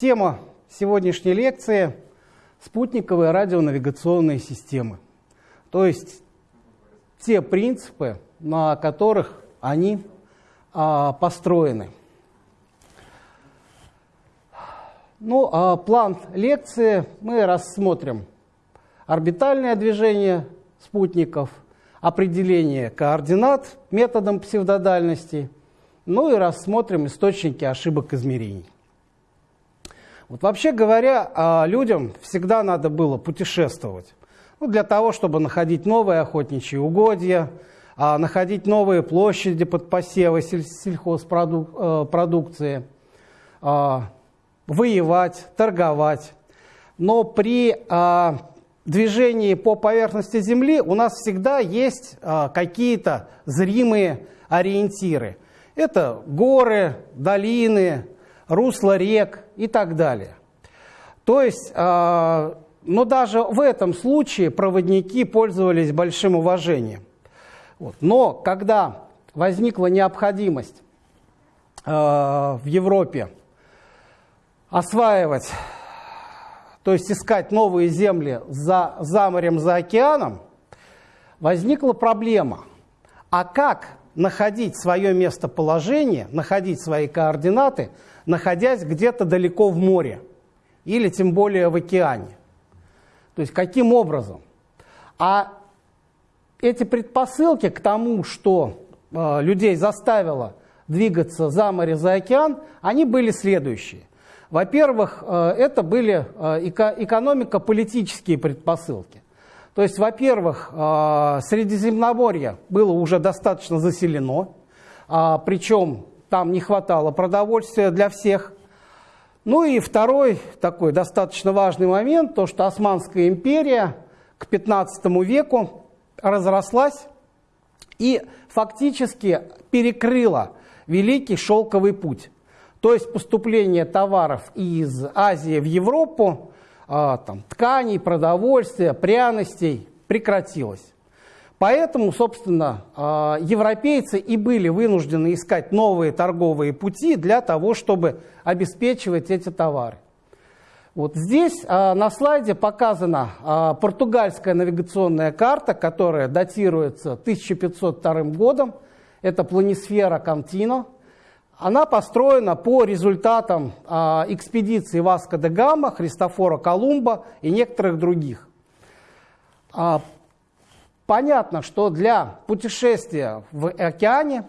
Тема сегодняшней лекции – спутниковые радионавигационные системы. То есть те принципы, на которых они а, построены. Ну, а план лекции мы рассмотрим орбитальное движение спутников, определение координат методом псевдодальности, ну и рассмотрим источники ошибок измерений. Вот вообще говоря, а, людям всегда надо было путешествовать. Ну, для того, чтобы находить новые охотничьи угодья, а, находить новые площади под посевы сельхозпродукции, э, а, воевать, торговать. Но при движении по поверхности Земли у нас всегда есть какие-то зримые ориентиры. Это горы, долины, русла рек и так далее. То есть, э, но даже в этом случае проводники пользовались большим уважением. Вот. Но когда возникла необходимость э, в Европе осваивать, то есть искать новые земли за, за морем, за океаном, возникла проблема. А как находить свое местоположение, находить свои координаты – находясь где-то далеко в море или тем более в океане. То есть каким образом? А эти предпосылки к тому, что э, людей заставило двигаться за море, за океан, они были следующие. Во-первых, э, это были э, эко экономико-политические предпосылки. То есть, во-первых, э, Средиземноморье было уже достаточно заселено, э, причем там не хватало продовольствия для всех. Ну и второй такой достаточно важный момент, то что Османская империя к 15 веку разрослась и фактически перекрыла Великий Шелковый путь. То есть поступление товаров из Азии в Европу, а, там, тканей, продовольствия, пряностей прекратилось. Поэтому, собственно, а, европейцы и были вынуждены искать новые торговые пути для того, чтобы обеспечивать эти товары. Вот здесь а, на слайде показана а, португальская навигационная карта, которая датируется 1502 годом. Это планисфера Кантино. Она построена по результатам экспедиции Васко де Гама, Христофора Колумба и некоторых других. Понятно, что для путешествия в океане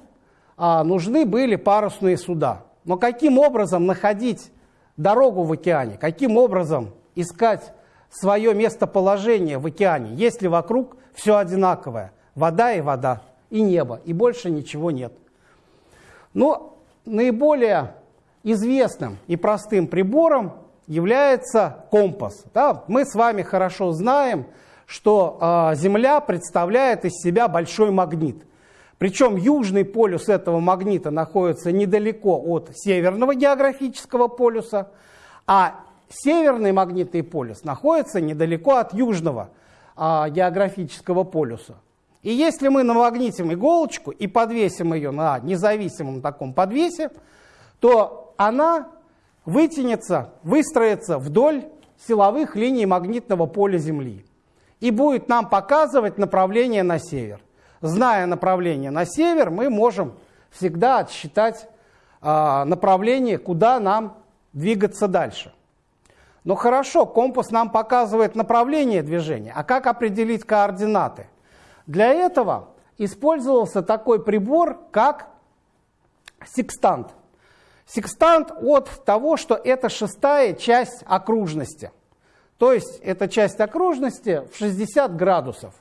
а, нужны были парусные суда. Но каким образом находить дорогу в океане? Каким образом искать свое местоположение в океане, если вокруг все одинаковое? Вода и вода, и небо, и больше ничего нет. Но наиболее известным и простым прибором является компас. Да? Мы с вами хорошо знаем, что э, Земля представляет из себя большой магнит. Причем южный полюс этого магнита находится недалеко от северного географического полюса, а северный магнитный полюс находится недалеко от южного э, географического полюса. И если мы намагнитим иголочку и подвесим ее на независимом таком подвесе, то она вытянется, выстроится вдоль силовых линий магнитного поля Земли и будет нам показывать направление на север. Зная направление на север, мы можем всегда отсчитать э, направление, куда нам двигаться дальше. Но хорошо, компас нам показывает направление движения, а как определить координаты? Для этого использовался такой прибор, как секстант. Секстант от того, что это шестая часть окружности – то есть эта часть окружности в 60 градусов.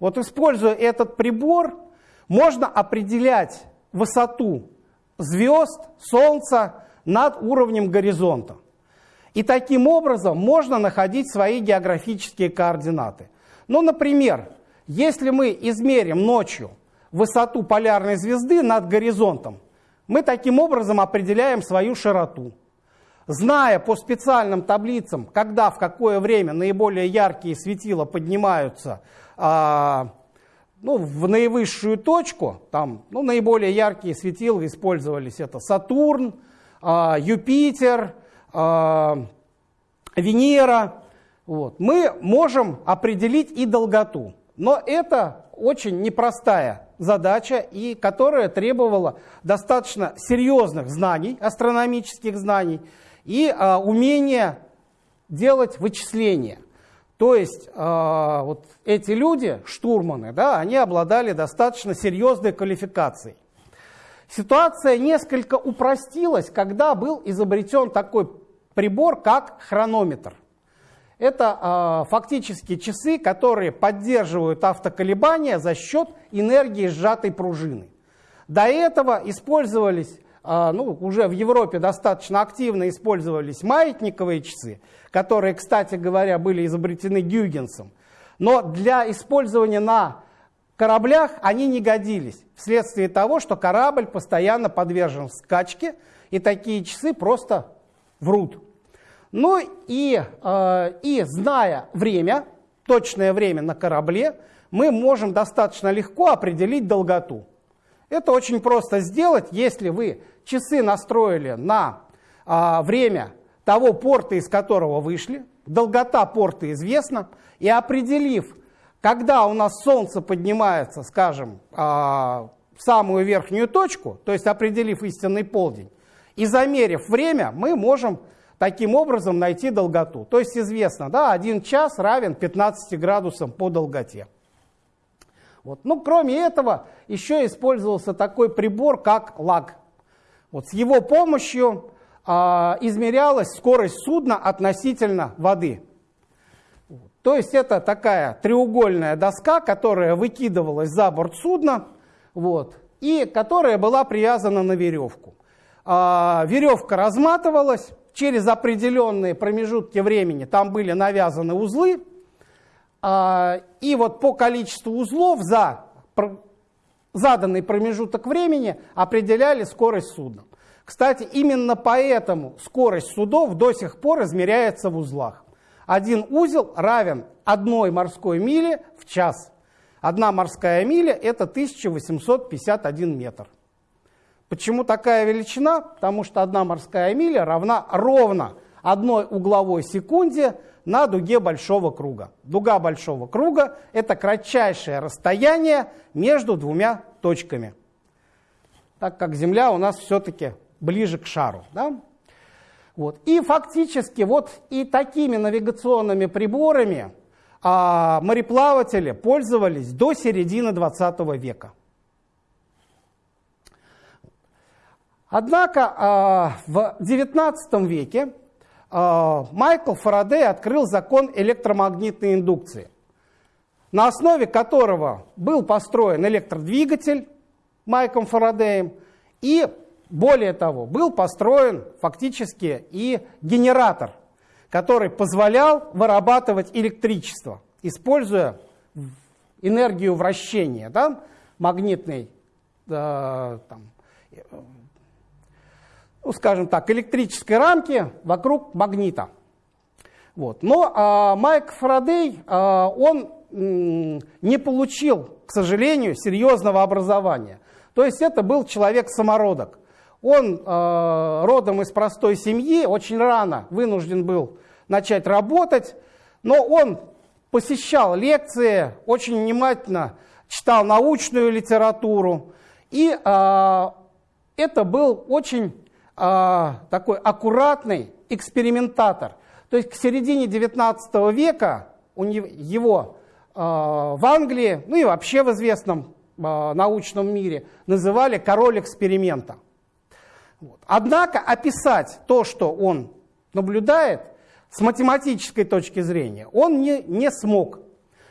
Вот используя этот прибор, можно определять высоту звезд, Солнца над уровнем горизонта. И таким образом можно находить свои географические координаты. Ну, например, если мы измерим ночью высоту полярной звезды над горизонтом, мы таким образом определяем свою широту зная по специальным таблицам, когда, в какое время наиболее яркие светила поднимаются а, ну, в наивысшую точку, там ну, наиболее яркие светила использовались, это Сатурн, а, Юпитер, э, Венера, вот, мы можем определить и долготу. Но это очень непростая задача, и которая требовала достаточно серьезных знаний, астрономических знаний, и э, умения делать вычисления. То есть э, вот эти люди, штурманы, да, они обладали достаточно серьезной квалификацией. Ситуация несколько упростилась, когда был изобретен такой прибор, как хронометр. Это э, фактически часы, которые поддерживают автоколебания за счет энергии сжатой пружины. До этого использовались, ну, уже в Европе достаточно активно использовались маятниковые часы, которые, кстати говоря, были изобретены Гюйгенсом. Но для использования на кораблях они не годились, вследствие того, что корабль постоянно подвержен скачке, и такие часы просто врут. Ну и, э, и зная время, точное время на корабле, мы можем достаточно легко определить долготу. Это очень просто сделать, если вы часы настроили на э, время того порта, из которого вышли, долгота порта известна, и определив, когда у нас Солнце поднимается, скажем, э, в самую верхнюю точку, то есть определив истинный полдень, и замерив время, мы можем таким образом найти долготу. То есть известно, да, 1 час равен 15 градусам по долготе. Вот. Ну, кроме этого, еще использовался такой прибор, как лаг. Вот с его помощью а, измерялась скорость судна относительно воды. То есть это такая треугольная доска, которая выкидывалась за борт судна, вот, и которая была привязана на веревку. А, веревка разматывалась, через определенные промежутки времени там были навязаны узлы, и вот по количеству узлов за заданный промежуток времени определяли скорость судна. Кстати, именно поэтому скорость судов до сих пор измеряется в узлах. Один узел равен одной морской миле в час. Одна морская миля – это 1851 метр. Почему такая величина? Потому что одна морская миля равна ровно одной угловой секунде на дуге большого круга. Дуга большого круга – это кратчайшее расстояние между двумя точками. Так как Земля у нас все-таки ближе к шару. Да? Вот. И фактически вот и такими навигационными приборами а, мореплаватели пользовались до середины 20 века. Однако а, в XIX веке Майкл Фарадей открыл закон электромагнитной индукции, на основе которого был построен электродвигатель Майком Фарадеем, и более того, был построен фактически и генератор, который позволял вырабатывать электричество, используя энергию вращения, да, магнитной, э, там, ну, скажем так, электрической рамки вокруг магнита. Вот. Но а, Майк Фарадей, а, он не получил, к сожалению, серьезного образования. То есть это был человек-самородок. Он э, родом из простой семьи, очень рано вынужден был начать работать, но он посещал лекции, очень внимательно читал научную литературу, и э, это был очень а, такой аккуратный экспериментатор. То есть к середине 19 века у него, его а, в Англии, ну и вообще в известном а, научном мире, называли король эксперимента. Вот. Однако описать то, что он наблюдает, с математической точки зрения, он не, не смог.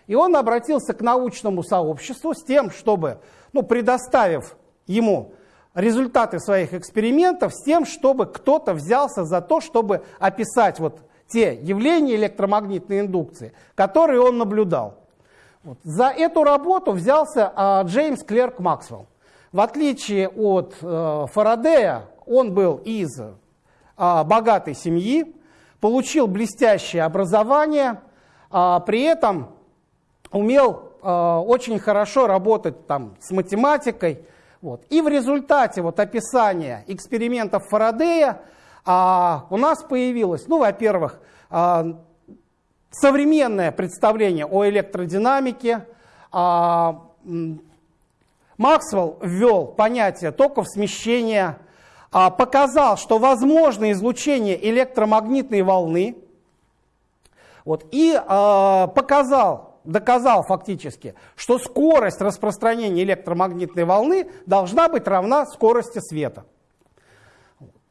И он обратился к научному сообществу с тем, чтобы, ну, предоставив ему результаты своих экспериментов с тем, чтобы кто-то взялся за то, чтобы описать вот те явления электромагнитной индукции, которые он наблюдал. Вот. За эту работу взялся а, Джеймс Клерк Максвелл. В отличие от а, Фарадея, он был из а, богатой семьи, получил блестящее образование, а, при этом умел а, очень хорошо работать там, с математикой, вот. И в результате вот описания экспериментов Фарадея а у нас появилось, ну, во-первых, а, современное представление о электродинамике. А, Максвелл ввел понятие токов смещения, а, показал, что возможно излучение электромагнитной волны, вот, и показал, доказал фактически, что скорость распространения электромагнитной волны должна быть равна скорости света.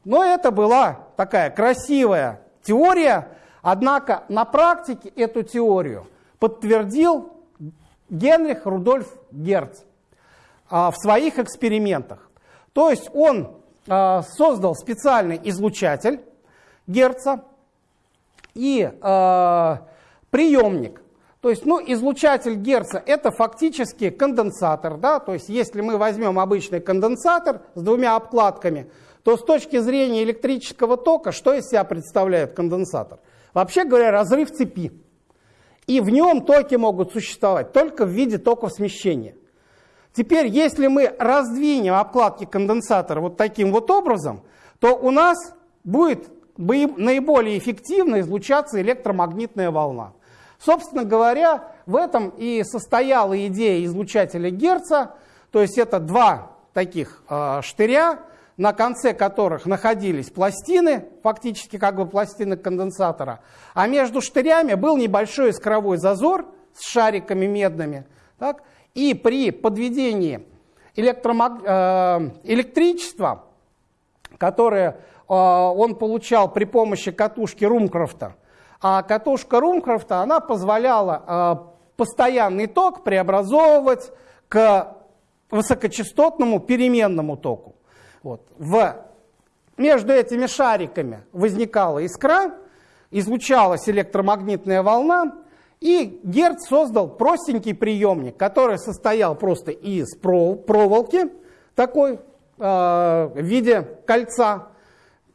Но это была такая красивая теория, однако на практике эту теорию подтвердил Генрих Рудольф Герц а, в своих экспериментах. То есть он а, создал специальный излучатель Герца и а, приемник. То есть, ну, излучатель Герца это фактически конденсатор, да, то есть если мы возьмем обычный конденсатор с двумя обкладками, то с точки зрения электрического тока, что из себя представляет конденсатор? Вообще говоря, разрыв цепи. И в нем токи могут существовать только в виде токов смещения. Теперь, если мы раздвинем обкладки конденсатора вот таким вот образом, то у нас будет наиболее эффективно излучаться электромагнитная волна. Собственно говоря, в этом и состояла идея излучателя Герца, то есть это два таких э, штыря, на конце которых находились пластины, фактически как бы пластины конденсатора, а между штырями был небольшой искровой зазор с шариками медными. Так? И при подведении электромаг... э, электричества, которое э, он получал при помощи катушки Румкрофта, а катушка Румкрофта, она позволяла э, постоянный ток преобразовывать к высокочастотному переменному току. Вот. В, между этими шариками возникала искра, излучалась электромагнитная волна, и Герц создал простенький приемник, который состоял просто из проволоки, такой э, в виде кольца,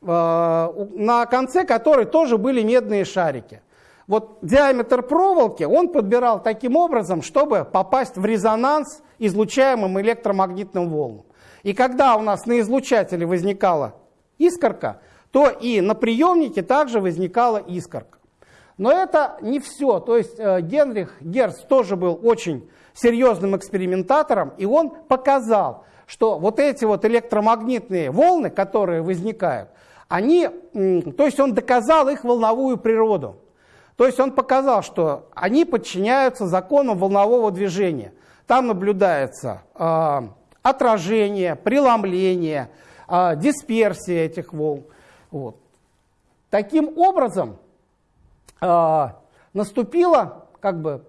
на конце которой тоже были медные шарики. Вот диаметр проволоки он подбирал таким образом, чтобы попасть в резонанс излучаемым электромагнитным волнам. И когда у нас на излучателе возникала искорка, то и на приемнике также возникала искорка. Но это не все. То есть э, Генрих Герц тоже был очень серьезным экспериментатором, и он показал, что вот эти вот электромагнитные волны, которые возникают, они, то есть он доказал их волновую природу. То есть он показал, что они подчиняются законам волнового движения. Там наблюдается э, отражение, преломление, э, дисперсия этих волн. Вот. Таким образом, э, наступила, как бы,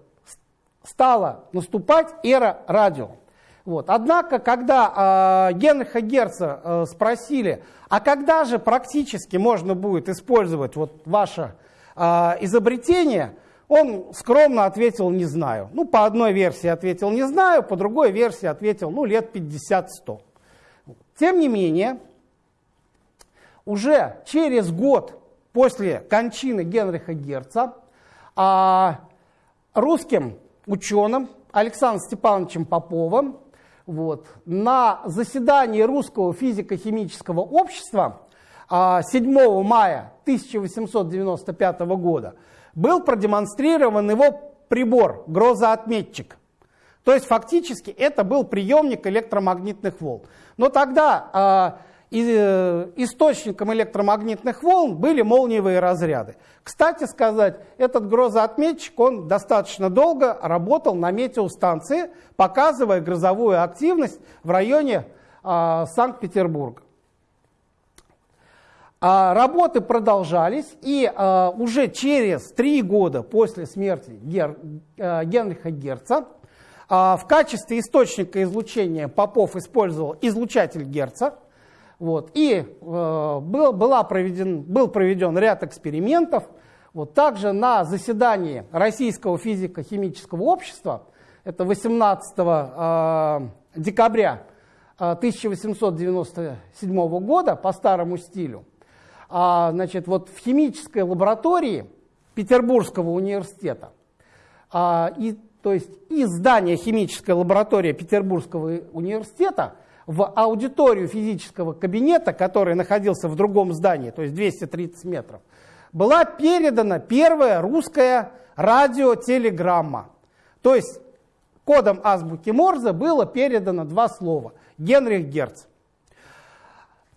стала наступать эра радио. Вот. Однако, когда э, Генриха Герца э, спросили, а когда же практически можно будет использовать вот ваше э, изобретение, он скромно ответил «не знаю». Ну, по одной версии ответил «не знаю», по другой версии ответил «ну, лет 50-100». Тем не менее, уже через год после кончины Генриха Герца а, русским ученым Александром Степановичем Поповым вот, на заседании Русского физико-химического общества 7 а, мая 1895 года был продемонстрирован его прибор, грозоотметчик. То есть фактически это был приемник электромагнитных волн. Но тогда э, источником электромагнитных волн были молниевые разряды. Кстати сказать, этот грозоотметчик, он достаточно долго работал на метеостанции, показывая грозовую активность в районе э, Санкт-Петербурга. А работы продолжались, и а, уже через три года после смерти Гер, а, Генриха Герца а, в качестве источника излучения Попов использовал излучатель Герца. Вот, и а, был, была проведен, был проведен ряд экспериментов. Вот, также на заседании Российского физико-химического общества, это 18 а, декабря 1897 года по старому стилю, а, значит, вот в химической лаборатории Петербургского университета, а, и, то есть из здания химической лаборатории Петербургского университета в аудиторию физического кабинета, который находился в другом здании, то есть 230 метров, была передана первая русская радиотелеграмма. То есть кодом азбуки Морзе было передано два слова «Генрих Герц».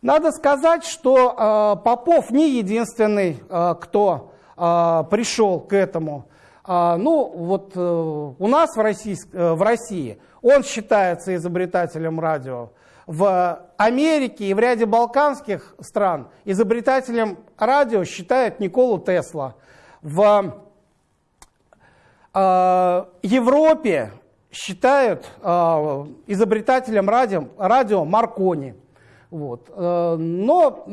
Надо сказать, что э, Попов не единственный, э, кто э, пришел к этому. Э, ну, вот э, у нас в России, э, в России он считается изобретателем радио. В Америке и в ряде балканских стран изобретателем радио считают Николу Тесла. В э, Европе считают э, изобретателем радио, радио Маркони. Вот. Э, но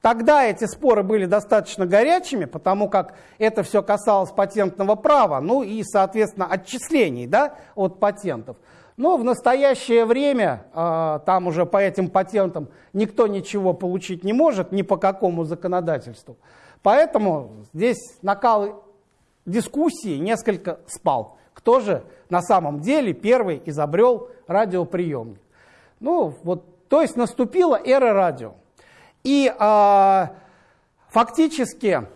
тогда эти споры были достаточно горячими, потому как это все касалось патентного права, ну и, соответственно, отчислений да, от патентов. Но в настоящее время э, там уже по этим патентам никто ничего получить не может, ни по какому законодательству. Поэтому здесь накал дискуссии несколько спал. Кто же на самом деле первый изобрел радиоприемник? Ну, вот, то есть наступила эра радио. И э, фактически,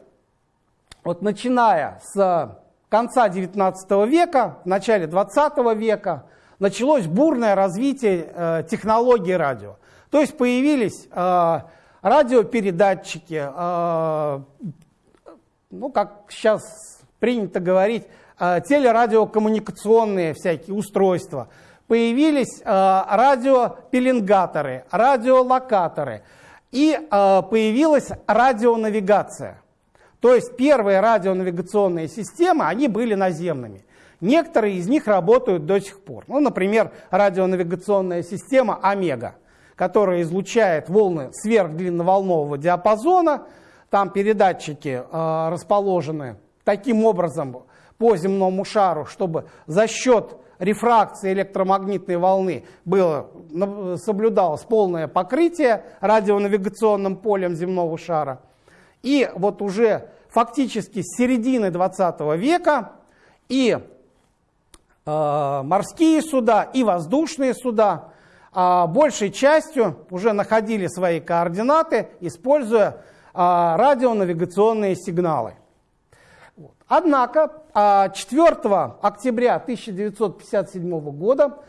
вот начиная с конца XIX века, в начале XX века, началось бурное развитие э, технологий радио. То есть появились э, радиопередатчики, э, ну, как сейчас принято говорить, э, телерадиокоммуникационные всякие устройства. Появились э, радиопеленгаторы, радиолокаторы. И э, появилась радионавигация. То есть первые радионавигационные системы, они были наземными. Некоторые из них работают до сих пор. Ну, например, радионавигационная система Омега, которая излучает волны сверхдлинноволнового диапазона. Там передатчики э, расположены таким образом по земному шару, чтобы за счет рефракции электромагнитной волны было, соблюдалось полное покрытие радионавигационным полем земного шара. И вот уже фактически с середины 20 века и э, морские суда, и воздушные суда э, большей частью уже находили свои координаты, используя э, радионавигационные сигналы. Однако 4 а, октября 1957 года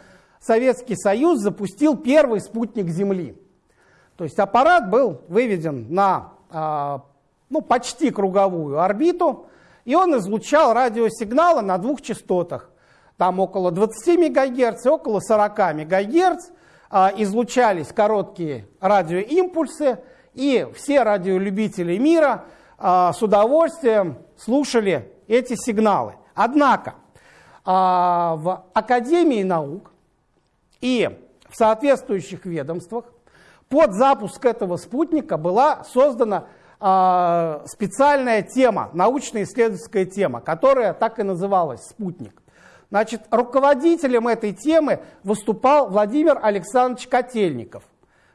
Советский Союз запустил первый спутник Земли. То есть аппарат был выведен на а, ну, почти круговую орбиту, и он излучал радиосигналы на двух частотах. Там около 20 МГц, около 40 МГц а, излучались короткие радиоимпульсы, и все радиолюбители мира с удовольствием слушали эти сигналы. Однако а, в Академии наук и в соответствующих ведомствах под запуск этого спутника была создана а, специальная тема, научно-исследовательская тема, которая так и называлась «Спутник». Значит, руководителем этой темы выступал Владимир Александрович Котельников.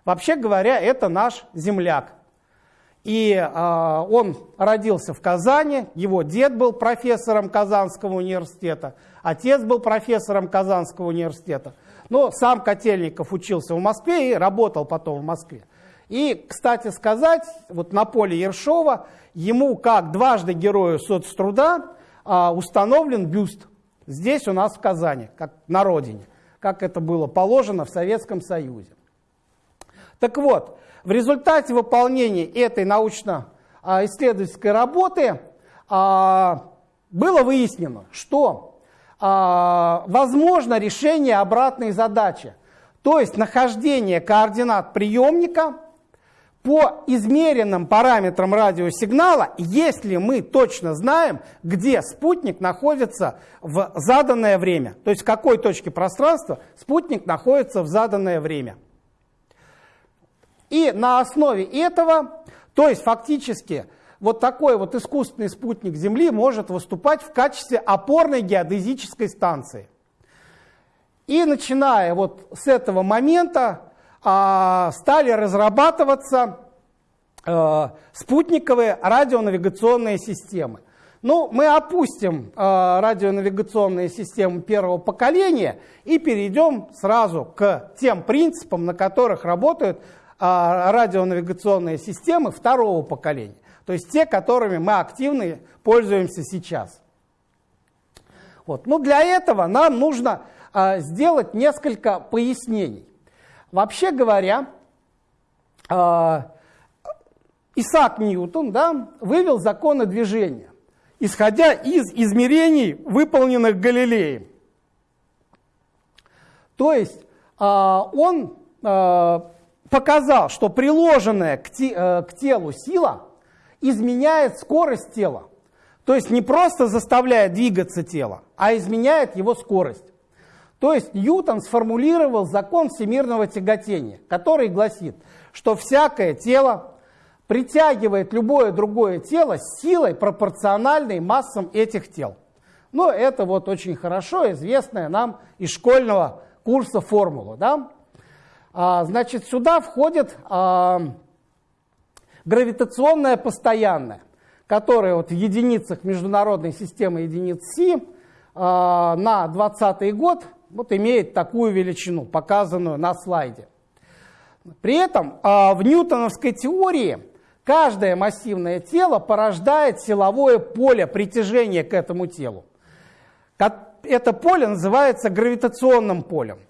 Вообще говоря, это наш земляк, и э, он родился в Казани, его дед был профессором Казанского университета, отец был профессором Казанского университета. Но сам Котельников учился в Москве и работал потом в Москве. И, кстати сказать, вот на поле Ершова ему, как дважды герою соцтруда, э, установлен бюст здесь у нас в Казани, как на родине, как это было положено в Советском Союзе. Так вот, в результате выполнения этой научно-исследовательской работы а, было выяснено, что а, возможно решение обратной задачи, то есть нахождение координат приемника по измеренным параметрам радиосигнала, если мы точно знаем, где спутник находится в заданное время, то есть в какой точке пространства спутник находится в заданное время. И на основе этого, то есть фактически вот такой вот искусственный спутник Земли может выступать в качестве опорной геодезической станции. И начиная вот с этого момента а, стали разрабатываться а, спутниковые радионавигационные системы. Ну, мы опустим э, радионавигационные системы первого поколения и перейдем сразу к тем принципам, на которых работают э, радионавигационные системы второго поколения. То есть те, которыми мы активно пользуемся сейчас. Вот. Ну, для этого нам нужно э, сделать несколько пояснений. Вообще говоря, э, Исаак Ньютон да, вывел законы движения исходя из измерений, выполненных Галилеем. То есть а, он а, показал, что приложенная к э, телу сила изменяет скорость тела. То есть не просто заставляет двигаться тело, а изменяет его скорость. То есть Ньютон сформулировал закон всемирного тяготения, который гласит, что всякое тело притягивает любое другое тело силой, пропорциональной массам этих тел. Но это вот очень хорошо известная нам из школьного курса формула. Да? А, значит, сюда входит а, гравитационное постоянное, которое вот в единицах международной системы единиц Си а, на 2020 год вот имеет такую величину, показанную на слайде. При этом в ньютоновской теории Каждое массивное тело порождает силовое поле притяжения к этому телу. Это поле называется гравитационным полем.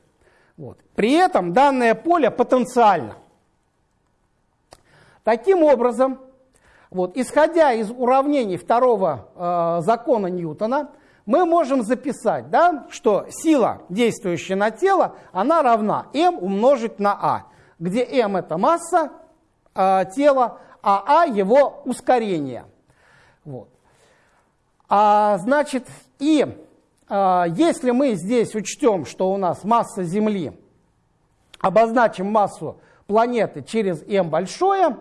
Вот. При этом данное поле потенциально. Таким образом, вот, исходя из уравнений второго э, закона Ньютона, мы можем записать, да, что сила, действующая на тело, она равна m умножить на a, где m это масса э, тела, а А его ускорение. Вот. А, значит, и если мы здесь учтем, что у нас масса Земли, обозначим массу планеты через m большое,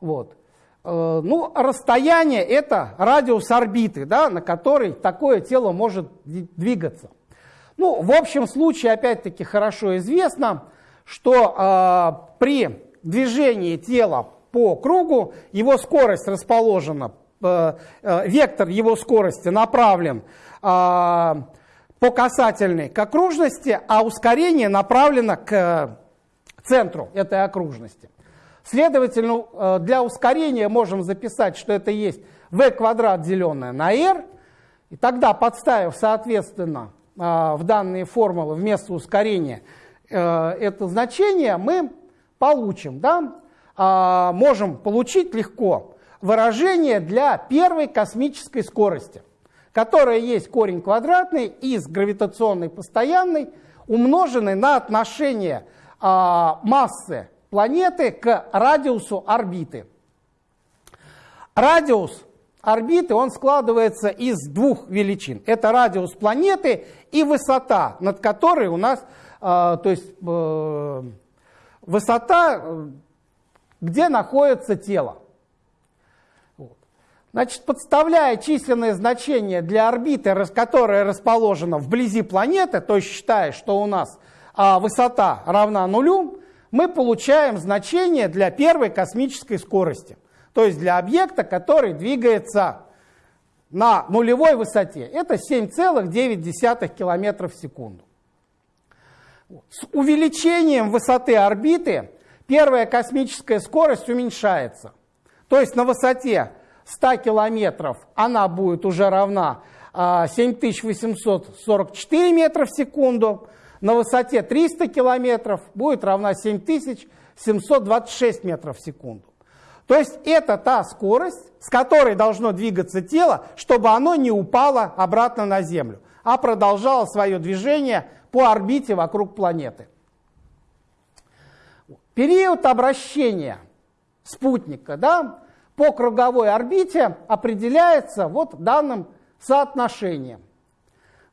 вот, э, ну, расстояние это радиус орбиты, да, на который такое тело может двигаться. Ну, в общем случае, опять-таки, хорошо известно, что э, при движении тела по кругу, его скорость расположена, э, э, вектор его скорости направлен по касательной к окружности, а ускорение направлено к центру этой окружности. Следовательно, для ускорения можем записать, что это есть v квадрат деленное на r, и тогда, подставив, соответственно, в данные формулы вместо ускорения это значение, мы получим да, а, можем получить легко выражение для первой космической скорости, которая есть корень квадратный из гравитационной постоянной, умноженный на отношение а, массы планеты к радиусу орбиты. Радиус орбиты, он складывается из двух величин. Это радиус планеты и высота, над которой у нас, э, то есть э, высота где находится тело. Значит, подставляя численное значение для орбиты, которая расположена вблизи планеты, то есть считая, что у нас а, высота равна нулю, мы получаем значение для первой космической скорости. То есть для объекта, который двигается на нулевой высоте. Это 7,9 км в секунду. С увеличением высоты орбиты первая космическая скорость уменьшается. То есть на высоте 100 километров она будет уже равна 7844 а, метра в секунду, на высоте 300 километров будет равна 7726 метров в секунду. То есть это та скорость, с которой должно двигаться тело, чтобы оно не упало обратно на Землю, а продолжало свое движение по орбите вокруг планеты. Период обращения спутника да, по круговой орбите определяется вот данным соотношением.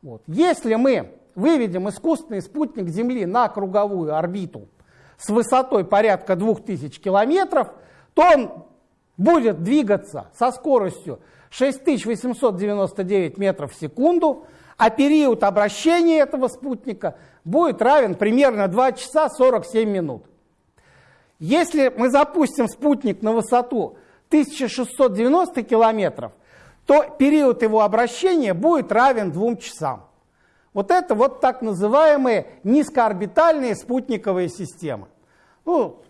Вот. Если мы выведем искусственный спутник Земли на круговую орбиту с высотой порядка 2000 километров, то он будет двигаться со скоростью 6899 метров в секунду, а период обращения этого спутника будет равен примерно 2 часа 47 минут. Если мы запустим спутник на высоту 1690 километров, то период его обращения будет равен двум часам. Вот это вот так называемые низкоорбитальные спутниковые системы. Ну,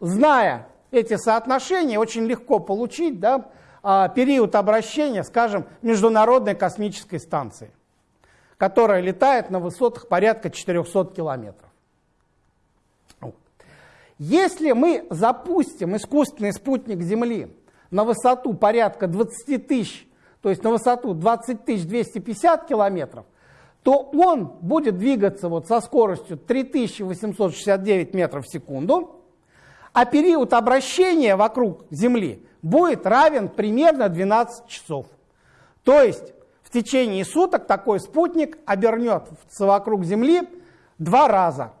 зная эти соотношения, очень легко получить да, а, период обращения, скажем, Международной космической станции, которая летает на высотах порядка 400 километров. Если мы запустим искусственный спутник Земли на высоту порядка 20 тысяч, то есть на высоту 20 250 километров, то он будет двигаться вот со скоростью 3869 метров в секунду, а период обращения вокруг Земли будет равен примерно 12 часов. То есть в течение суток такой спутник обернется вокруг Земли два раза.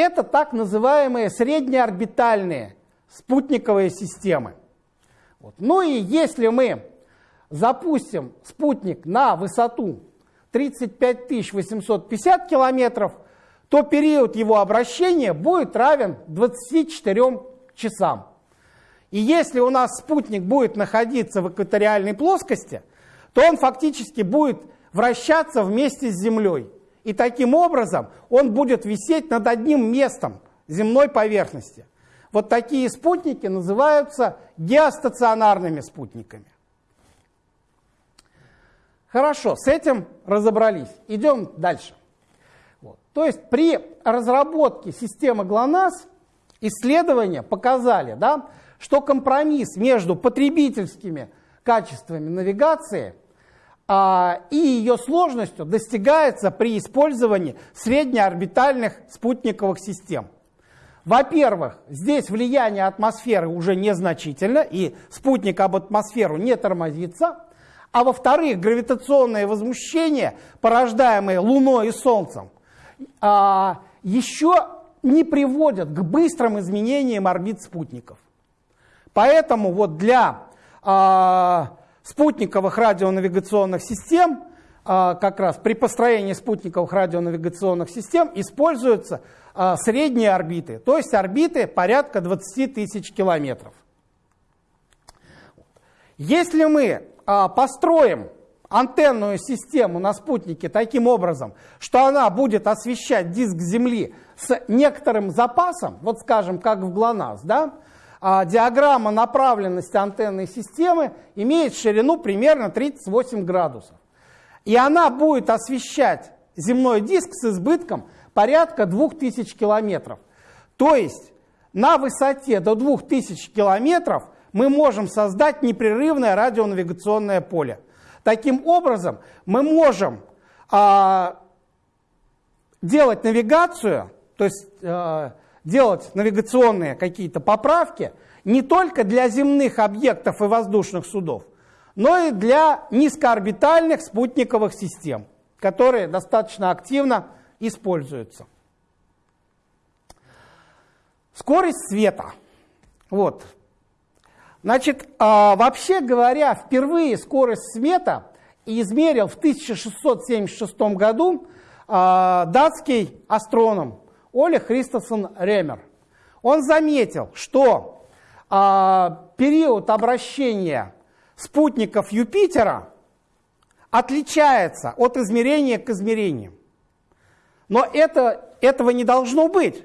Это так называемые среднеорбитальные спутниковые системы. Вот. Ну и если мы запустим спутник на высоту 35 850 километров, то период его обращения будет равен 24 часам. И если у нас спутник будет находиться в экваториальной плоскости, то он фактически будет вращаться вместе с Землей. И таким образом он будет висеть над одним местом земной поверхности. Вот такие спутники называются геостационарными спутниками. Хорошо, с этим разобрались. Идем дальше. Вот. То есть при разработке системы ГЛОНАСС исследования показали, да, что компромисс между потребительскими качествами навигации и ее сложностью достигается при использовании среднеорбитальных спутниковых систем. Во-первых, здесь влияние атмосферы уже незначительно, и спутник об атмосферу не тормозится. А во-вторых, гравитационные возмущения, порождаемые Луной и Солнцем, а, еще не приводят к быстрым изменениям орбит спутников. Поэтому вот для а, спутниковых радионавигационных систем, а, как раз при построении спутниковых радионавигационных систем используются средние орбиты, то есть орбиты порядка 20 тысяч километров. Если мы а, построим антенную систему на спутнике таким образом, что она будет освещать диск Земли с некоторым запасом, вот скажем, как в ГЛОНАСС, да, а диаграмма направленности антенной системы имеет ширину примерно 38 градусов. И она будет освещать земной диск с избытком порядка 2000 километров. То есть на высоте до 2000 километров – мы можем создать непрерывное радионавигационное поле. Таким образом, мы можем а, делать навигацию, то есть а, делать навигационные какие-то поправки не только для земных объектов и воздушных судов, но и для низкоорбитальных спутниковых систем, которые достаточно активно используются. Скорость света. Вот, Значит, а, вообще говоря, впервые скорость света измерил в 1676 году а, датский астроном Оля Христофсон Ремер. Он заметил, что а, период обращения спутников Юпитера отличается от измерения к измерению. Но это, этого не должно быть,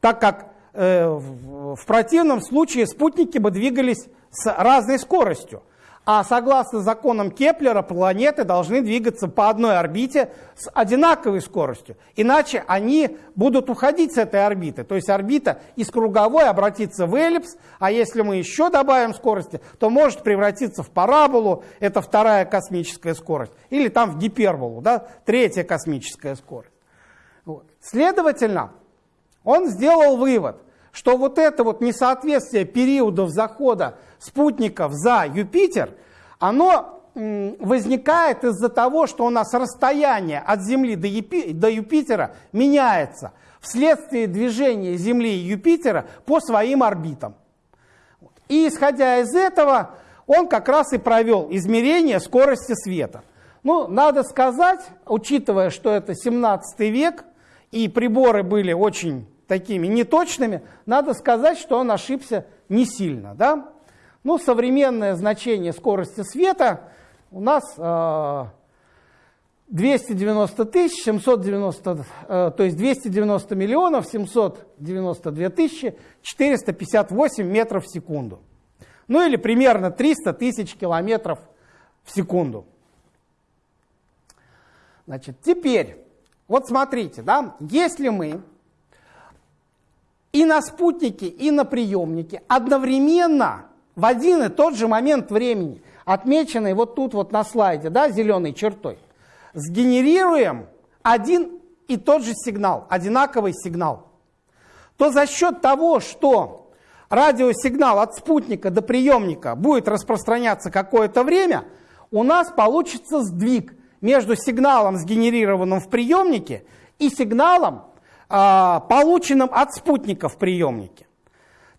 так как Э, в противном случае спутники бы двигались с разной скоростью. А согласно законам Кеплера, планеты должны двигаться по одной орбите с одинаковой скоростью. Иначе они будут уходить с этой орбиты. То есть орбита из круговой обратится в эллипс, а если мы еще добавим скорости, то может превратиться в параболу, это вторая космическая скорость, или там в гиперболу, да, третья космическая скорость. Следовательно, он сделал вывод, что вот это вот несоответствие периодов захода спутников за Юпитер, оно возникает из-за того, что у нас расстояние от Земли до, Юпи до Юпитера меняется вследствие движения Земли и Юпитера по своим орбитам. И исходя из этого, он как раз и провел измерение скорости света. Ну, надо сказать, учитывая, что это 17 век, и приборы были очень такими неточными, надо сказать, что он ошибся не сильно. Да? Ну, современное значение скорости света у нас 290 тысяч, 790, э, то есть 290 миллионов 792 тысячи 458 метров в секунду. Ну или примерно 300 тысяч километров в секунду. Значит, теперь, вот смотрите, да, если мы и на спутнике, и на приемнике. Одновременно в один и тот же момент времени, отмеченный вот тут вот на слайде, да, зеленой чертой, сгенерируем один и тот же сигнал, одинаковый сигнал, то за счет того, что радиосигнал от спутника до приемника будет распространяться какое-то время, у нас получится сдвиг между сигналом, сгенерированным в приемнике, и сигналом, э, полученным от спутника в приемнике.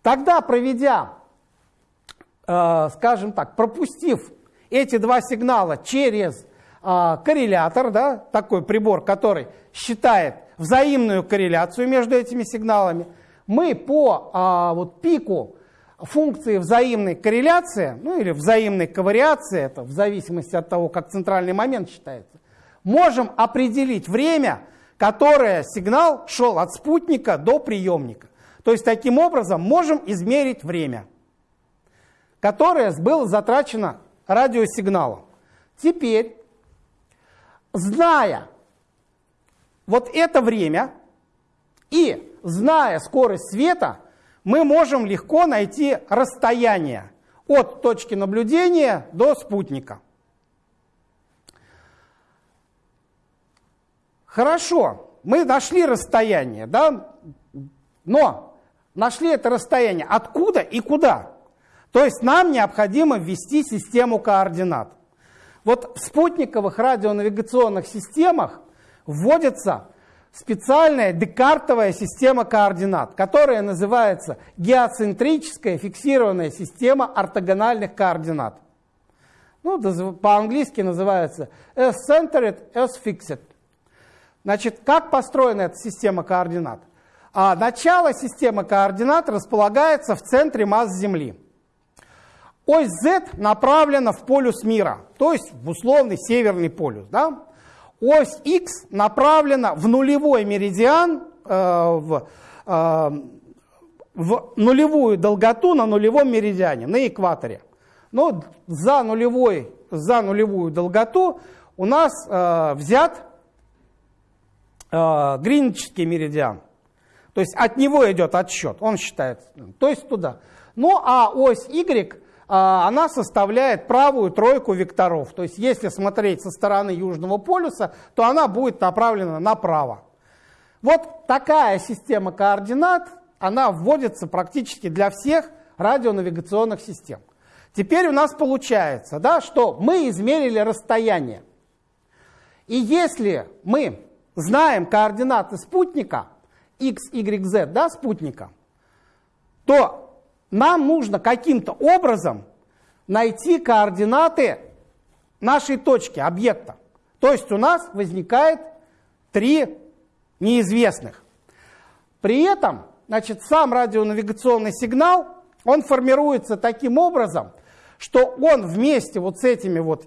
Тогда, проведя, э, скажем так, пропустив эти два сигнала через а, коррелятор, да, такой прибор, который считает взаимную корреляцию между этими сигналами, мы по а, вот, пику функции взаимной корреляции, ну или взаимной ковариации, это в зависимости от того, как центральный момент считается, можем определить время, которое сигнал шел от спутника до приемника. То есть таким образом можем измерить время, которое было затрачено радиосигналом. Теперь зная вот это время и зная скорость света, мы можем легко найти расстояние от точки наблюдения до спутника. Хорошо, мы нашли расстояние, да, но нашли это расстояние откуда и куда? То есть нам необходимо ввести систему координат. Вот в спутниковых радионавигационных системах вводится специальная декартовая система координат, которая называется геоцентрическая фиксированная система ортогональных координат. Ну, по-английски называется S-centered, S-fixed. Значит, как построена эта система координат? А начало системы координат располагается в центре масс Земли. Ось Z направлена в полюс мира, то есть в условный северный полюс. Да? Ось X направлена в нулевой меридиан, э, в, э, в нулевую долготу на нулевом меридиане, на экваторе. Но за, нулевой, за нулевую долготу у нас э, взят э, гринвичский меридиан. То есть от него идет отсчет, он считается. То есть туда. Ну а ось Y а, она составляет правую тройку векторов. То есть если смотреть со стороны Южного полюса, то она будет направлена направо. Вот такая система координат, она вводится практически для всех радионавигационных систем. Теперь у нас получается, да, что мы измерили расстояние. И если мы знаем координаты спутника, x, y, z, да, спутника, то нам нужно каким-то образом найти координаты нашей точки, объекта. То есть у нас возникает три неизвестных. При этом значит, сам радионавигационный сигнал, он формируется таким образом, что он вместе вот с этими вот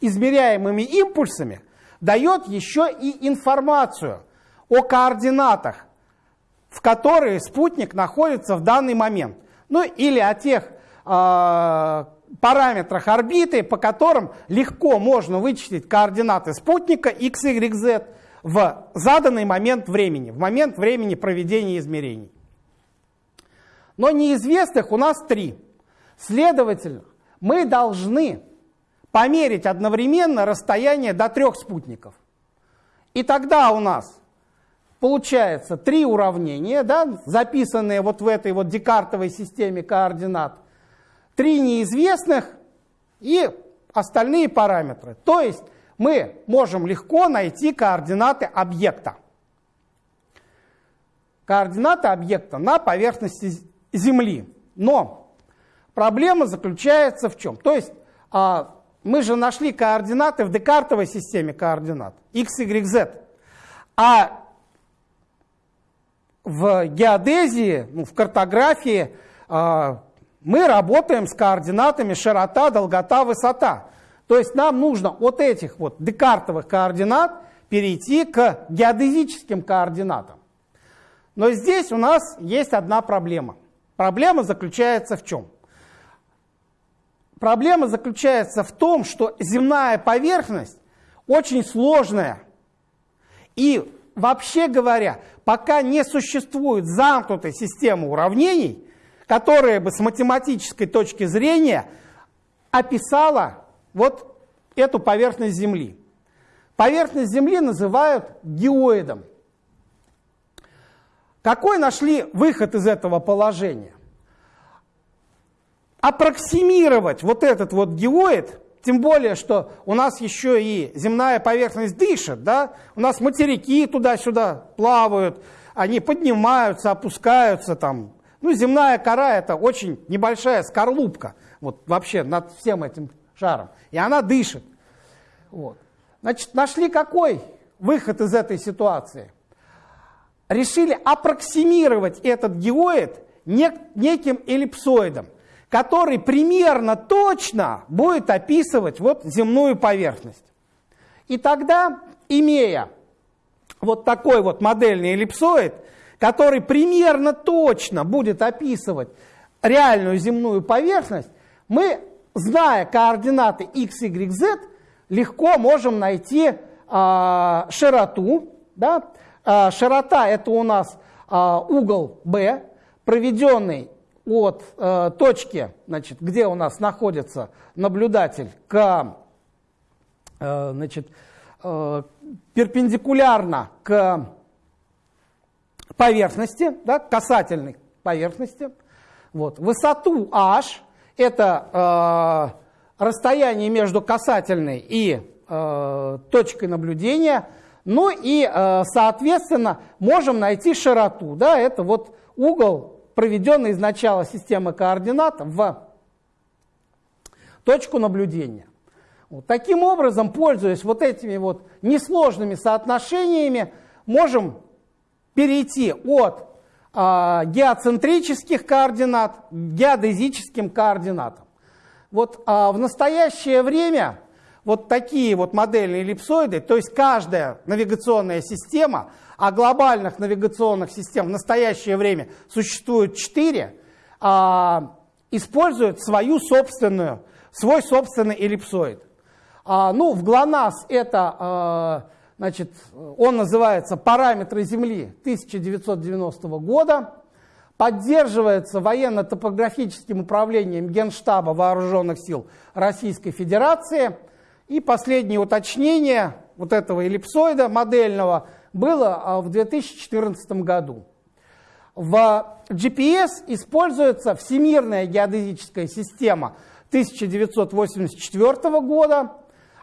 измеряемыми импульсами дает еще и информацию о координатах, в которые спутник находится в данный момент ну или о тех э, параметрах орбиты, по которым легко можно вычислить координаты спутника x, y, z в заданный момент времени, в момент времени проведения измерений. Но неизвестных у нас три. Следовательно, мы должны померить одновременно расстояние до трех спутников. И тогда у нас получается три уравнения, да, записанные вот в этой вот декартовой системе координат, три неизвестных и остальные параметры. То есть мы можем легко найти координаты объекта. Координаты объекта на поверхности Земли. Но проблема заключается в чем? То есть а, мы же нашли координаты в декартовой системе координат x, y, z. А в геодезии, ну, в картографии, э, мы работаем с координатами широта, долгота, высота. То есть нам нужно от этих вот декартовых координат перейти к геодезическим координатам. Но здесь у нас есть одна проблема. Проблема заключается в чем? Проблема заключается в том, что земная поверхность очень сложная. И вообще говоря, пока не существует замкнутой системы уравнений, которая бы с математической точки зрения описала вот эту поверхность Земли. Поверхность Земли называют геоидом. Какой нашли выход из этого положения? Аппроксимировать вот этот вот геоид, тем более, что у нас еще и земная поверхность дышит, да? у нас материки туда-сюда плавают, они поднимаются, опускаются там. Ну, земная кора это очень небольшая скорлупка, вот вообще над всем этим шаром, и она дышит. Вот. Значит, нашли какой выход из этой ситуации? решили аппроксимировать этот геоид неким эллипсоидом, который примерно точно будет описывать вот земную поверхность. И тогда, имея вот такой вот модельный эллипсоид, который примерно точно будет описывать реальную земную поверхность, мы, зная координаты x, y, z, легко можем найти э, широту, да, а, широта это у нас а, угол B, проведенный от э, точки, значит, где у нас находится наблюдатель, к, э, значит, э, перпендикулярно к поверхности, да, касательной поверхности. Вот. Высоту h – это э, расстояние между касательной и э, точкой наблюдения – ну и, э, соответственно, можем найти широту. Да, это вот угол, проведенный из начала системы координат в точку наблюдения. Вот. Таким образом, пользуясь вот этими вот несложными соотношениями, можем перейти от э, геоцентрических координат к геодезическим координатам. Вот э, в настоящее время вот такие вот модельные эллипсоиды, то есть каждая навигационная система, а глобальных навигационных систем в настоящее время существует четыре, а, используют свою собственную, свой собственный эллипсоид. А, ну, в ГЛОНАСС это, а, значит, он называется «Параметры Земли» 1990 года, поддерживается военно-топографическим управлением Генштаба Вооруженных сил Российской Федерации – и последнее уточнение вот этого эллипсоида модельного было а, в 2014 году. В GPS используется Всемирная геодезическая система 1984 года.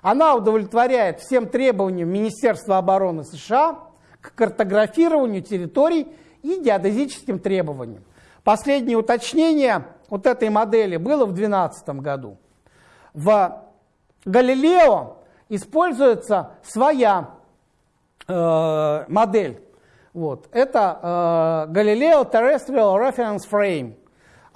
Она удовлетворяет всем требованиям Министерства обороны США к картографированию территорий и геодезическим требованиям. Последнее уточнение вот этой модели было в 2012 году. В Галилео используется своя э, модель. Вот. Это э, Galileo Terrestrial Reference Frame.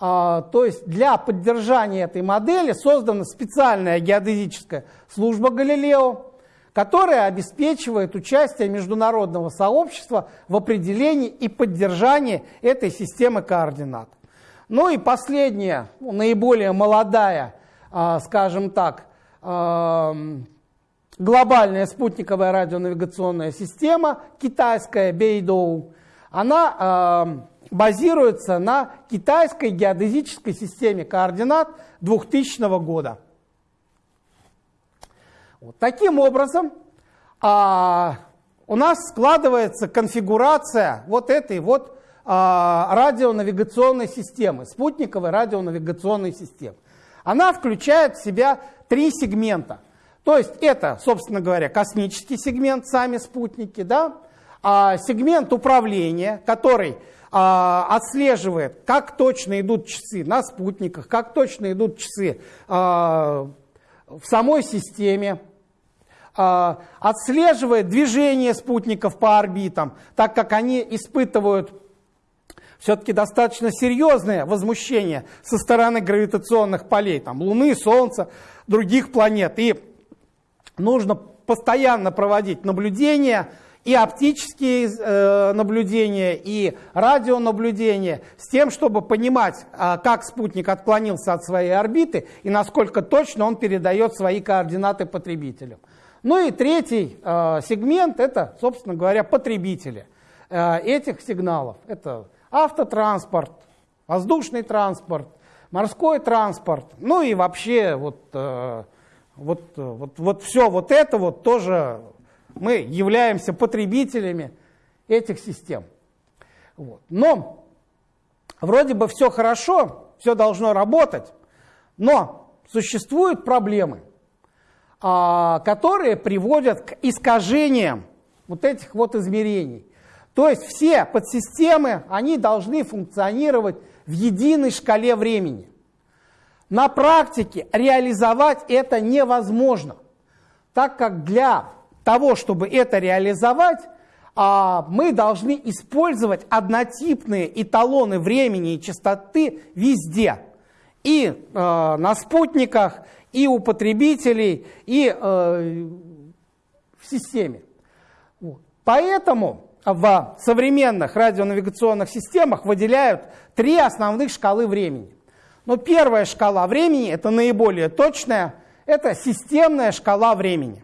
А, то есть для поддержания этой модели создана специальная геодезическая служба Галилео, которая обеспечивает участие международного сообщества в определении и поддержании этой системы координат. Ну и последняя, наиболее молодая, а, скажем так, глобальная спутниковая радионавигационная система, китайская Бейдоу, она базируется на китайской геодезической системе координат 2000 года. Вот таким образом, а, у нас складывается конфигурация вот этой вот а, радионавигационной системы, спутниковой радионавигационной системы. Она включает в себя три сегмента. То есть это, собственно говоря, космический сегмент, сами спутники, да? а сегмент управления, который а, отслеживает, как точно идут часы на спутниках, как точно идут часы а, в самой системе, а, отслеживает движение спутников по орбитам, так как они испытывают все-таки достаточно серьезное возмущение со стороны гравитационных полей, там, Луны, Солнца, других планет. И нужно постоянно проводить наблюдения, и оптические э, наблюдения, и радионаблюдения, с тем, чтобы понимать, э, как спутник отклонился от своей орбиты и насколько точно он передает свои координаты потребителям. Ну и третий э, сегмент – это, собственно говоря, потребители э, этих сигналов. Это автотранспорт, воздушный транспорт, морской транспорт, ну и вообще вот, э, вот, вот, вот все вот это вот тоже мы являемся потребителями этих систем. Вот. Но вроде бы все хорошо, все должно работать, но существуют проблемы, а, которые приводят к искажениям вот этих вот измерений. То есть все подсистемы, они должны функционировать в единой шкале времени. На практике реализовать это невозможно, так как для того, чтобы это реализовать, а, мы должны использовать однотипные эталоны времени и частоты везде. И э, на спутниках, и у потребителей, и э, в системе. Поэтому в современных радионавигационных системах выделяют три основных шкалы времени. Но первая шкала времени, это наиболее точная, это системная шкала времени,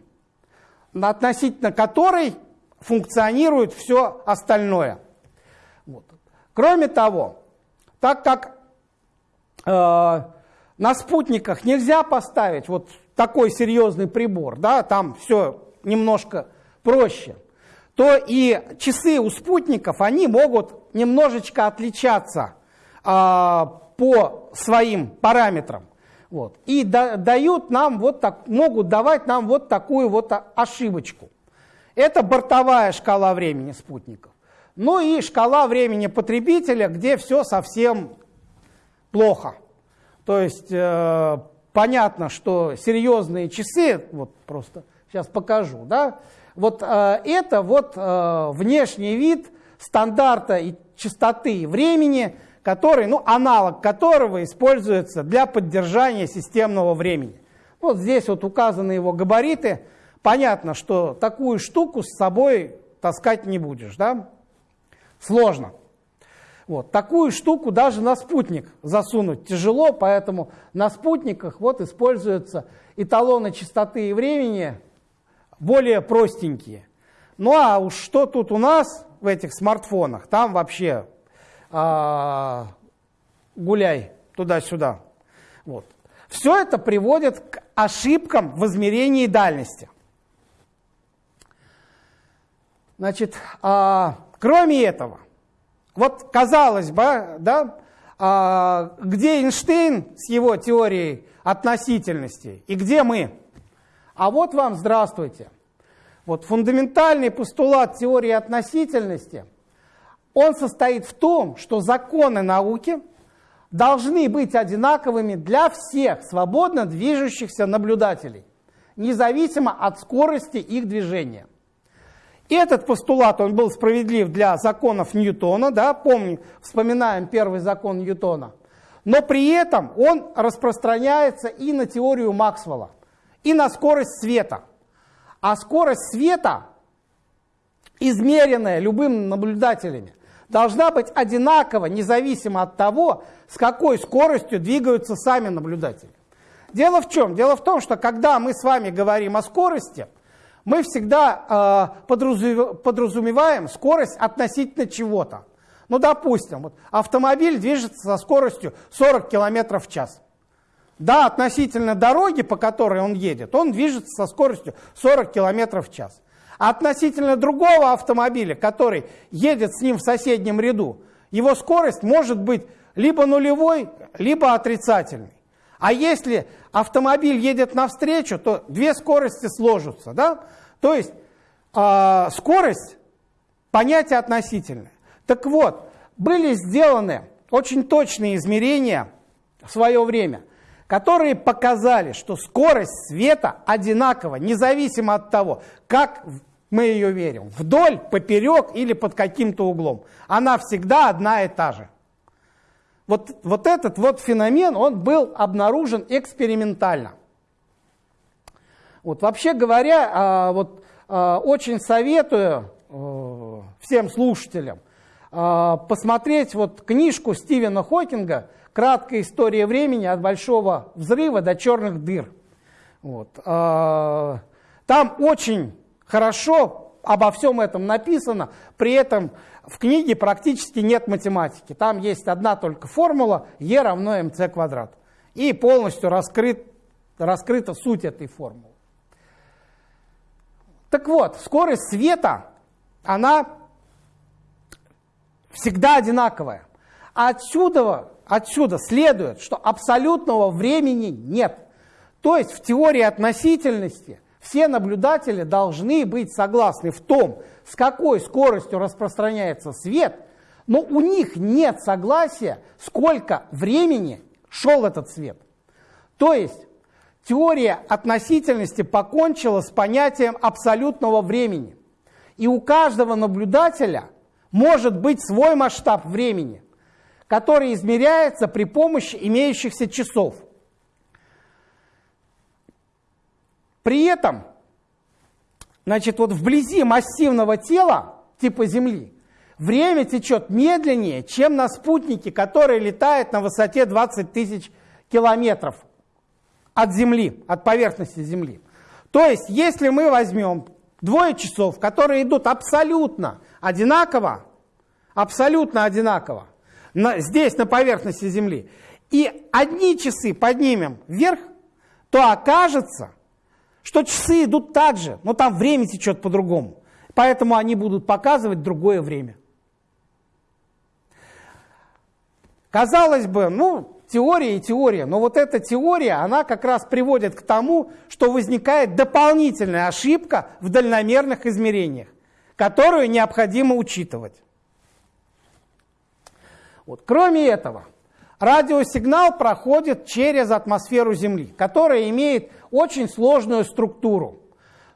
относительно которой функционирует все остальное. Вот. Кроме того, так как э, на спутниках нельзя поставить вот такой серьезный прибор, да, там все немножко проще, то и часы у спутников, они могут немножечко отличаться а, по своим параметрам. Вот. И да, дают нам вот так, могут давать нам вот такую вот ошибочку. Это бортовая шкала времени спутников. Ну и шкала времени потребителя, где все совсем плохо. То есть э, понятно, что серьезные часы, вот просто сейчас покажу, да, вот э, это вот э, внешний вид стандарта и частоты времени, который, ну, аналог которого используется для поддержания системного времени. Вот здесь вот указаны его габариты. Понятно, что такую штуку с собой таскать не будешь, да? Сложно. Вот. Такую штуку даже на спутник засунуть тяжело, поэтому на спутниках вот используются эталоны частоты и времени, более простенькие. Ну а уж что тут у нас в этих смартфонах, там вообще а, гуляй туда-сюда. Вот. Все это приводит к ошибкам в измерении дальности. Значит, а, кроме этого, вот казалось бы, да, а, где Эйнштейн с его теорией относительности и где мы? А вот вам здравствуйте. Вот фундаментальный постулат теории относительности, он состоит в том, что законы науки должны быть одинаковыми для всех свободно движущихся наблюдателей, независимо от скорости их движения. Этот постулат, он был справедлив для законов Ньютона, да, помню, вспоминаем первый закон Ньютона, но при этом он распространяется и на теорию Максвелла и на скорость света. А скорость света, измеренная любым наблюдателями, должна быть одинакова, независимо от того, с какой скоростью двигаются сами наблюдатели. Дело в чем? Дело в том, что когда мы с вами говорим о скорости, мы всегда э, подразумеваем скорость относительно чего-то. Ну, допустим, вот автомобиль движется со скоростью 40 км в час. Да, относительно дороги, по которой он едет, он движется со скоростью 40 км в час. Относительно другого автомобиля, который едет с ним в соседнем ряду, его скорость может быть либо нулевой, либо отрицательной. А если автомобиль едет навстречу, то две скорости сложатся. Да? То есть э, скорость – понятие относительное. Так вот, были сделаны очень точные измерения в свое время – которые показали, что скорость света одинакова, независимо от того, как мы ее верим, вдоль, поперек или под каким-то углом. Она всегда одна и та же. Вот, вот этот вот феномен, он был обнаружен экспериментально. Вот, вообще говоря, а, вот, а, очень советую э, всем слушателям а, посмотреть вот книжку Стивена Хокинга «Краткая история времени от большого взрыва до черных дыр». Вот. Там очень хорошо обо всем этом написано, при этом в книге практически нет математики. Там есть одна только формула E равно mc квадрат. И полностью раскрыт, раскрыта суть этой формулы. Так вот, скорость света, она всегда одинаковая. А отсюда, отсюда следует, что абсолютного времени нет. То есть в теории относительности все наблюдатели должны быть согласны в том, с какой скоростью распространяется свет, но у них нет согласия, сколько времени шел этот свет. То есть теория относительности покончила с понятием абсолютного времени. И у каждого наблюдателя может быть свой масштаб времени, который измеряется при помощи имеющихся часов. При этом, значит, вот вблизи массивного тела, типа Земли, время течет медленнее, чем на спутнике, который летает на высоте 20 тысяч километров от Земли, от поверхности Земли. То есть, если мы возьмем двое часов, которые идут абсолютно одинаково, абсолютно одинаково, на, здесь на поверхности Земли, и одни часы поднимем вверх, то окажется, что часы идут так же, но там время течет по-другому. Поэтому они будут показывать другое время. Казалось бы, ну, теория и теория, но вот эта теория, она как раз приводит к тому, что возникает дополнительная ошибка в дальномерных измерениях, которую необходимо учитывать. Вот. Кроме этого, радиосигнал проходит через атмосферу Земли, которая имеет очень сложную структуру.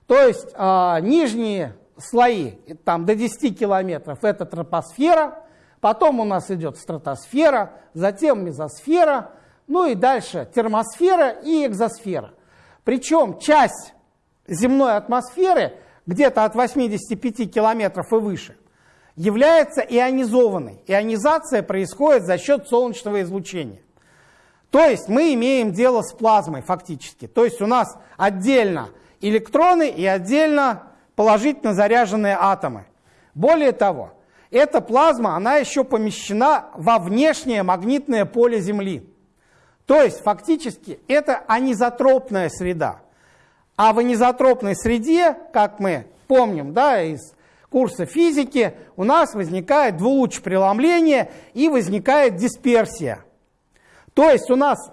То есть э, нижние слои, там до 10 километров, это тропосфера, потом у нас идет стратосфера, затем мезосфера, ну и дальше термосфера и экзосфера. Причем часть земной атмосферы, где-то от 85 километров и выше, является ионизованной. Ионизация происходит за счет солнечного излучения. То есть мы имеем дело с плазмой фактически. То есть у нас отдельно электроны и отдельно положительно заряженные атомы. Более того, эта плазма, она еще помещена во внешнее магнитное поле Земли. То есть фактически это анизотропная среда. А в анизотропной среде, как мы помним да, из курса физики, у нас возникает двулучепреломление и возникает дисперсия. То есть у нас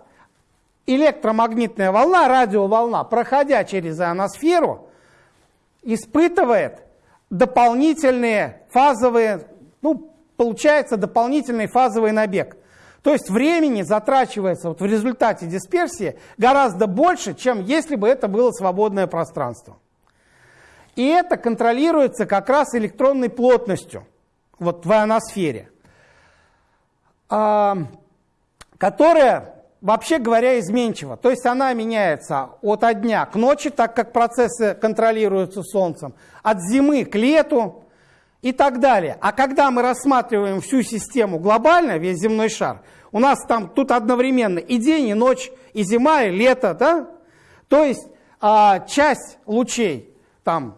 электромагнитная волна, радиоволна, проходя через ионосферу, испытывает дополнительные фазовые, ну, получается дополнительный фазовый набег. То есть времени затрачивается вот в результате дисперсии гораздо больше, чем если бы это было свободное пространство. И это контролируется как раз электронной плотностью вот в ионосфере которая, вообще говоря, изменчива. То есть она меняется от дня к ночи, так как процессы контролируются Солнцем, от зимы к лету и так далее. А когда мы рассматриваем всю систему глобально, весь земной шар, у нас там тут одновременно и день, и ночь, и зима, и лето, да? То есть а, часть лучей там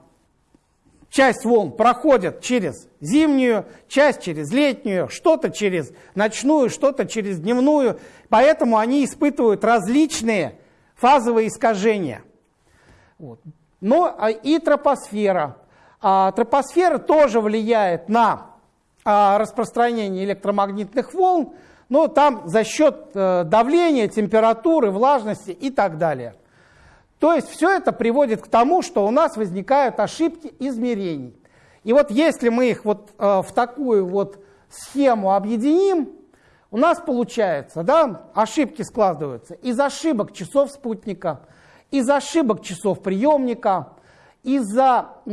часть волн проходят через зимнюю, часть через летнюю, что-то через ночную, что-то через дневную. Поэтому они испытывают различные фазовые искажения. Вот. Но а, и тропосфера. А, тропосфера тоже влияет на а, распространение электромагнитных волн, но там за счет а, давления, температуры, влажности и так далее. То есть все это приводит к тому, что у нас возникают ошибки измерений. И вот если мы их вот э, в такую вот схему объединим, у нас получается, да, ошибки складываются из ошибок часов спутника, из ошибок часов приемника, из-за э,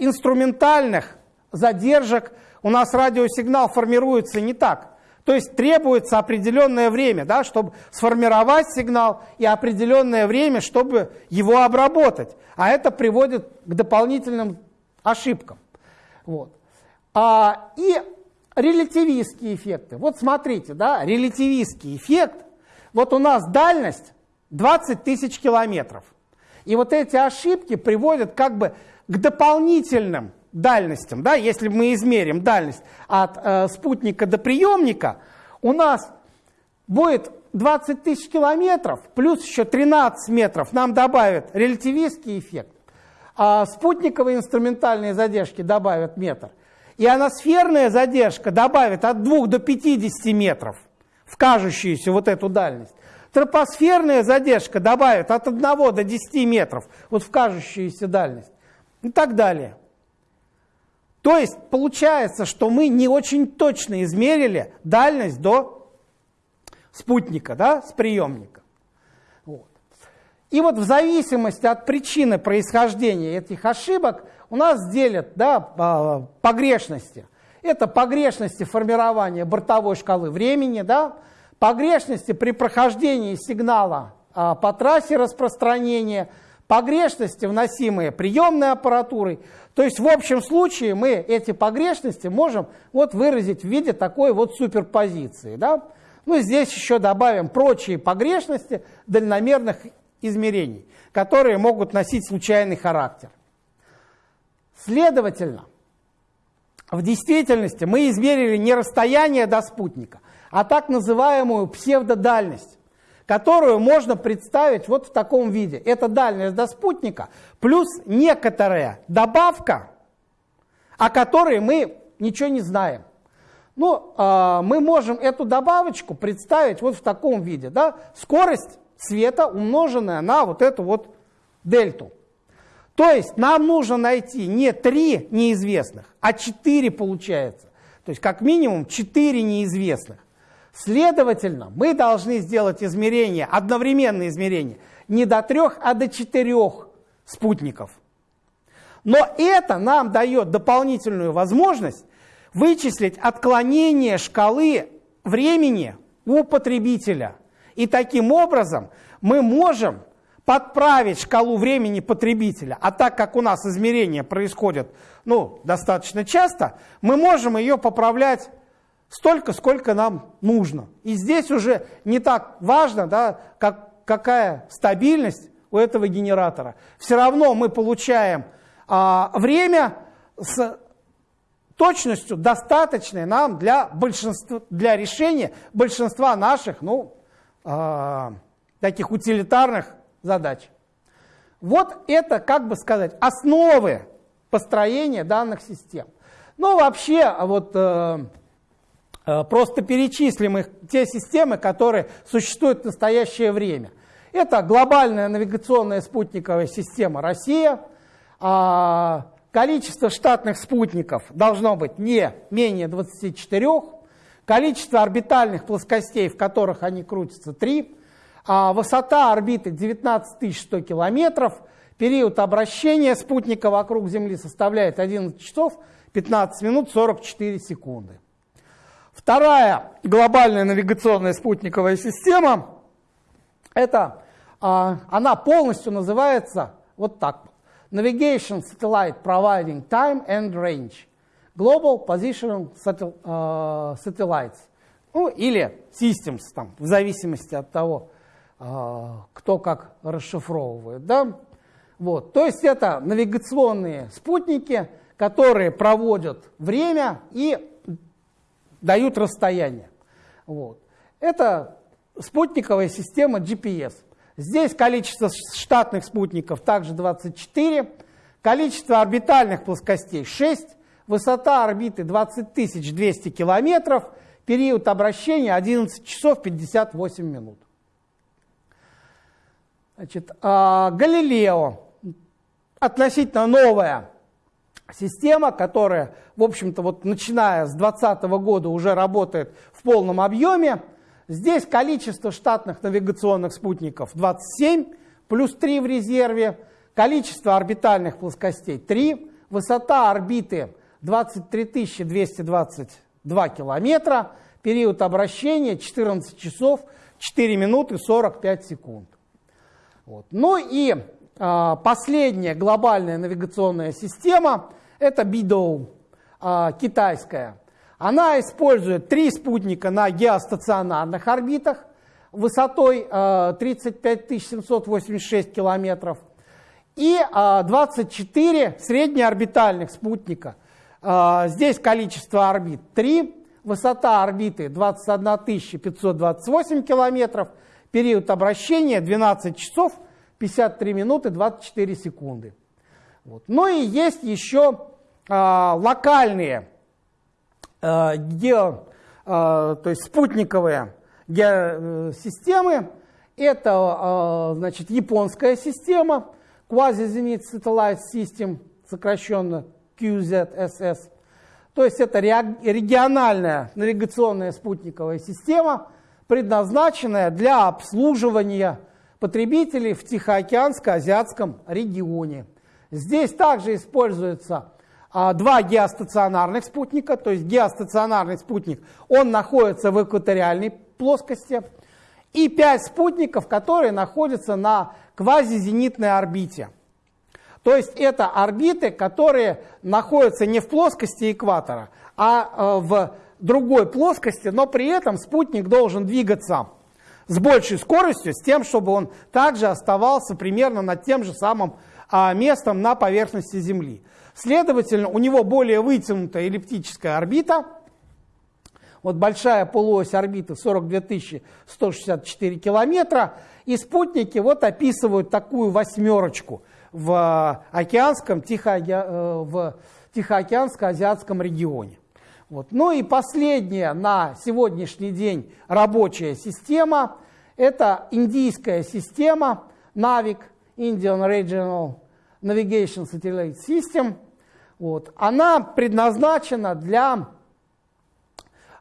инструментальных задержек у нас радиосигнал формируется не так. То есть требуется определенное время, да, чтобы сформировать сигнал и определенное время, чтобы его обработать. А это приводит к дополнительным ошибкам. Вот. А, и релятивистские эффекты. Вот смотрите, да, релятивистский эффект. Вот у нас дальность 20 тысяч километров. И вот эти ошибки приводят как бы к дополнительным дальностям. Да? Если мы измерим дальность от э, спутника до приемника, у нас будет 20 тысяч километров, плюс еще 13 метров нам добавят релятивистский эффект, а спутниковые инструментальные задержки добавят метр. И аносферная задержка добавит от 2 до 50 метров в кажущуюся вот эту дальность. Тропосферная задержка добавит от 1 до 10 метров вот в кажущуюся дальность. И так далее. То есть получается, что мы не очень точно измерили дальность до спутника, да, с приемника. Вот. И вот в зависимости от причины происхождения этих ошибок у нас делят да, погрешности. Это погрешности формирования бортовой шкалы времени, да, погрешности при прохождении сигнала а, по трассе распространения, погрешности, вносимые приемной аппаратурой. То есть в общем случае мы эти погрешности можем вот выразить в виде такой вот суперпозиции. Да? Ну здесь еще добавим прочие погрешности дальномерных измерений, которые могут носить случайный характер. Следовательно, в действительности мы измерили не расстояние до спутника, а так называемую псевдодальность, которую можно представить вот в таком виде. Это дальность до спутника плюс некоторая добавка, о которой мы ничего не знаем. Ну, э, мы можем эту добавочку представить вот в таком виде. Да? Скорость света, умноженная на вот эту вот дельту. То есть нам нужно найти не три неизвестных, а четыре получается. То есть как минимум четыре неизвестных. Следовательно, мы должны сделать измерение, одновременное измерение, не до трех, а до четырех спутников. Но это нам дает дополнительную возможность вычислить отклонение шкалы времени у потребителя. И таким образом мы можем подправить шкалу времени потребителя, а так как у нас измерения происходят ну, достаточно часто, мы можем ее поправлять столько, сколько нам нужно. И здесь уже не так важно, да, как, какая стабильность у этого генератора. Все равно мы получаем а, время с точностью достаточной нам для, большинства, для решения большинства наших ну, а, таких утилитарных задач. Вот это, как бы сказать, основы построения данных систем. Ну, вообще, вот э, э, просто перечислим их, те системы, которые существуют в настоящее время. Это глобальная навигационная спутниковая система «Россия». А, количество штатных спутников должно быть не менее 24. Количество орбитальных плоскостей, в которых они крутятся, 3. А высота орбиты 19 100 километров. Период обращения спутника вокруг Земли составляет 11 часов 15 минут 44 секунды. Вторая глобальная навигационная спутниковая система, это, а, она полностью называется вот так. Navigation Satellite Providing Time and Range. Global Positional а, Satellites. Ну, или Systems, там, в зависимости от того, а, кто как расшифровывает. Да? Вот. То есть это навигационные спутники, которые проводят время и дают расстояние. Вот. Это спутниковая система GPS. Здесь количество штатных спутников также 24, количество орбитальных плоскостей 6, высота орбиты 20 200 километров, период обращения 11 часов 58 минут. Значит, а, Галилео относительно новая система, которая, в общем-то, вот начиная с 2020 года уже работает в полном объеме. Здесь количество штатных навигационных спутников 27, плюс 3 в резерве. количество орбитальных плоскостей 3, высота орбиты 23 222 километра, период обращения 14 часов 4 минуты 45 секунд. Вот. Ну и последняя глобальная навигационная система – это BIDO, э, китайская. Она использует три спутника на геостационарных орбитах высотой э, 35 786 километров и э, 24 среднеорбитальных спутника. Здесь количество орбит 3, высота орбиты 21 528 километров, период обращения 12 часов 53 минуты 24 секунды. Вот. Ну и есть еще э, локальные э, гео, э, то есть спутниковые геосистемы. Это значит, японская система, Quasi-Zenith Satellite System, сокращенно QZSS. То есть это региональная навигационная спутниковая система, предназначенная для обслуживания потребителей в Тихоокеанско-Азиатском регионе. Здесь также используются а, два геостационарных спутника, то есть геостационарный спутник, он находится в экваториальной плоскости, и пять спутников, которые находятся на квазизенитной орбите. То есть это орбиты, которые находятся не в плоскости экватора, а э, в другой плоскости, но при этом спутник должен двигаться с большей скоростью, с тем, чтобы он также оставался примерно над тем же самым а, местом на поверхности Земли. Следовательно, у него более вытянутая эллиптическая орбита. Вот большая полуось орбиты 42 164 километра. И спутники вот описывают такую восьмерочку в океанском, Тихо, э, Тихоокеанско-Азиатском регионе. Вот. Ну и последняя на сегодняшний день рабочая система – это индийская система NAVIC, Indian Regional Navigation Satellite System. Вот. Она предназначена для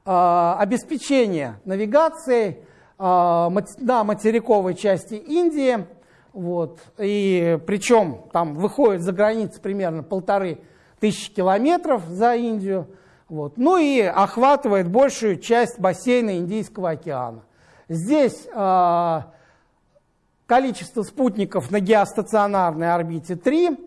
э, обеспечения навигации э, на материковой части Индии. Вот. И причем там выходит за границы примерно полторы тысячи километров за Индию. Вот. Ну и охватывает большую часть бассейна Индийского океана. Здесь э, количество спутников на геостационарной орбите 3,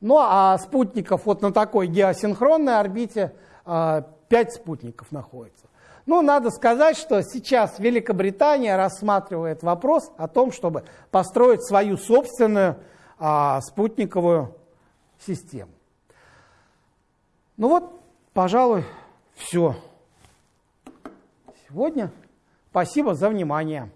ну а спутников вот на такой геосинхронной орбите э, 5 спутников находится. Ну, надо сказать, что сейчас Великобритания рассматривает вопрос о том, чтобы построить свою собственную э, спутниковую систему. Ну вот, Пожалуй, все. Сегодня спасибо за внимание.